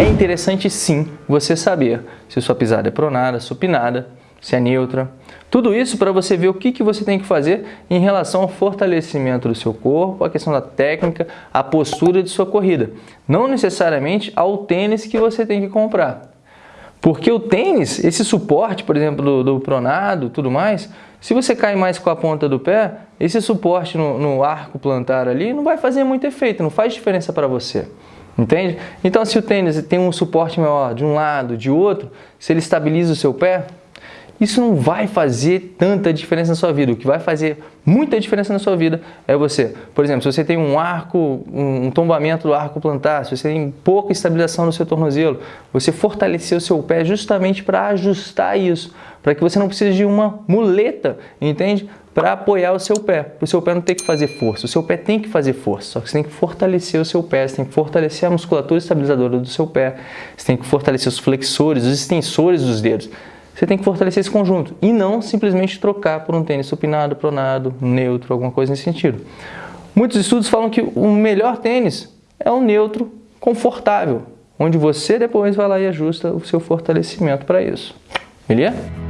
É interessante sim você saber se sua pisada é pronada, supinada, se é neutra. Tudo isso para você ver o que, que você tem que fazer em relação ao fortalecimento do seu corpo, a questão da técnica, a postura de sua corrida. Não necessariamente ao tênis que você tem que comprar. Porque o tênis, esse suporte, por exemplo, do, do pronado tudo mais, se você cai mais com a ponta do pé, esse suporte no, no arco plantar ali não vai fazer muito efeito, não faz diferença para você. Entende? Então, se o tênis tem um suporte maior de um lado, de outro, se ele estabiliza o seu pé, isso não vai fazer tanta diferença na sua vida. O que vai fazer muita diferença na sua vida é você. Por exemplo, se você tem um arco, um tombamento do arco plantar, se você tem pouca estabilização no seu tornozelo, você fortalecer o seu pé justamente para ajustar isso, para que você não precise de uma muleta, entende? Para apoiar o seu pé, o seu pé não ter que fazer força. O seu pé tem que fazer força, só que você tem que fortalecer o seu pé, você tem que fortalecer a musculatura estabilizadora do seu pé, você tem que fortalecer os flexores, os extensores dos dedos você tem que fortalecer esse conjunto e não simplesmente trocar por um tênis supinado, pronado, neutro, alguma coisa nesse sentido. Muitos estudos falam que o melhor tênis é um neutro confortável, onde você depois vai lá e ajusta o seu fortalecimento para isso. Beleza?